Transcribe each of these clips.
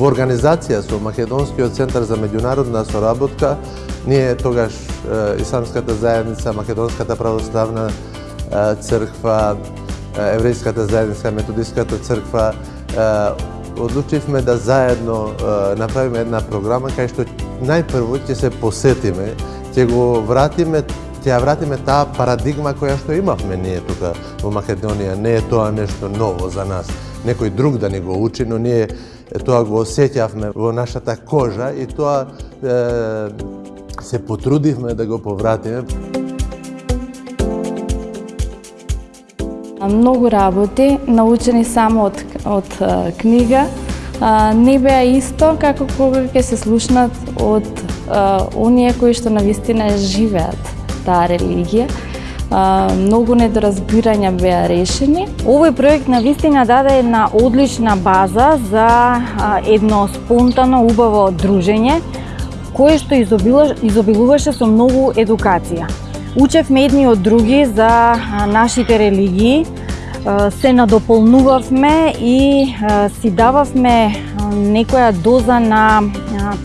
Во организација со Македонскиот центар за меѓународна соработка, ние тогаш Исламската заедница, Македонската православна црква, Еврејската заедница, Методиската црква, одлучивме да заедно направиме една програма кај што најпрво ќе се посетиме, ќе го вратиме ќе ја вратиме таа парадигма која што имавме ние тука во Македонија. Не е тоа нешто ново за нас. Некој друг да ни го учи, но ние тоа го осеќавме во нашата кожа и тоа е, се потрудивме да го повратиме. Многу работи, научени само од, од книга, не беа исто како кога ќе се слушнат од оние кои што навистина живеат таа религија. Многу недоразбирања беа решени. Овој проект на вистина даде една одлична база за едно спонтано, убаво дружење, кое што изобилуваше со многу едукација. Учевме едни од други за нашите религии, се надополнувавме и си дававме некоја доза на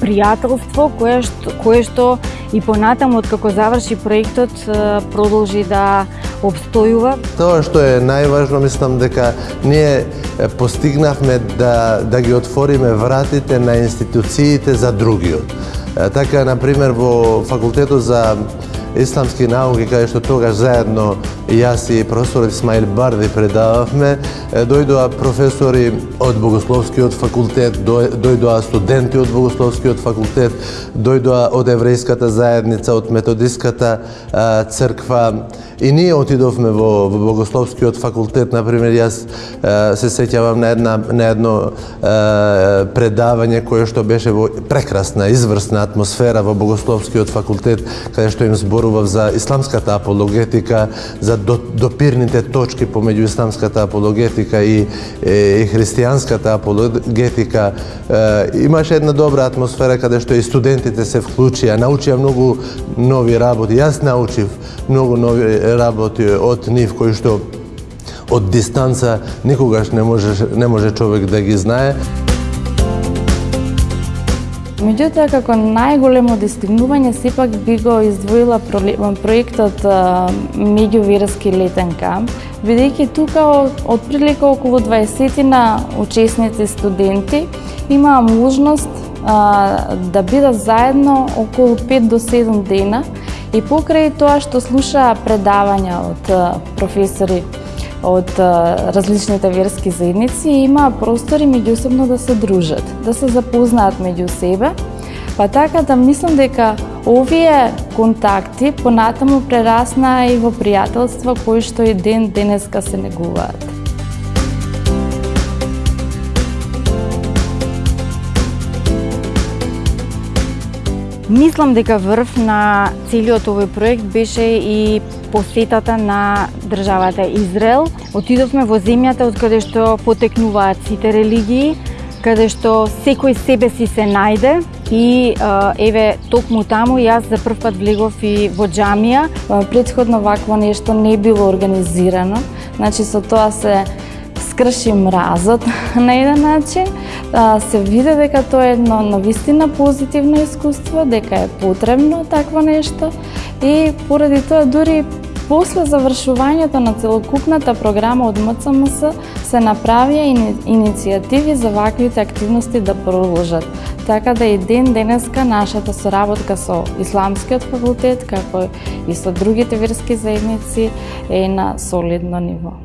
пријателство кое што, кое што и понатаму како заврши проектот продолжи да обстојува. Тоа што е најважно, мислам дека ние постигнавме да, да ги отвориме вратите на институциите за другиот. Така, например, во факултетот за исламски науки, каде што тогаш заедно јас и професор Исмаил Барди предававме, дојдоа професори од Богословскиот факултет, дојдоа студенти од Богословскиот факултет, дојдоа од Еврејската заедница, од Методиската црква, И ние отидовме во, во Богословскиот факултет, например, јас се сеќавам на, една, на едно предавање кое што беше во прекрасна, изврсна атмосфера во Богословскиот факултет, каде што им зборував за исламската апологетика, за допирните точки помеѓу исламската апологетика и, и, христијанската апологетика. Имаше една добра атмосфера каде што и студентите се вклучија, научија многу нови работи. Јас научив многу нови работи од нив кои што од дистанца никогаш не може не може човек да ги знае. Меѓутоа, како најголемо достигнување, сепак би го издвоила проектот Меѓувирски летен камп, бидејќи тука од прилика околу 20 на учесници студенти имаа можност да бидат заедно околу 5 до 7 дена И покрај тоа што слушаа предавања од професори од различните верски заедници, има простори меѓусебно да се дружат, да се запознаат меѓу себе. Па така да мислам дека овие контакти понатаму прераснаа и во пријателства кои што и ден денеска се негуваат. Мислам дека врв на целиот овој проект беше и посетата на државата Израел. Отидовме во земјата од каде што потекнуваат сите религии, каде што секој себе си се најде и еве токму таму јас за прв пат влегов и во џамија. Предходно вакво нешто не било организирано. Значи со тоа се скрши мразот на еден начин, се виде дека тоа е едно навистина позитивно искуство, дека е потребно такво нешто и поради тоа дури после завршувањето на целокупната програма од МЦМС се направија иницијативи за ваквите активности да продолжат. Така да и ден денеска нашата соработка со Исламскиот факултет, како и со другите верски заедници е на солидно ниво.